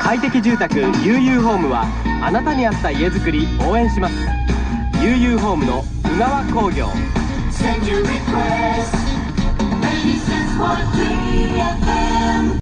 快適住宅悠々ホームはあなたに合った家づくり応援します悠々ホームの宇川工業 Send your request.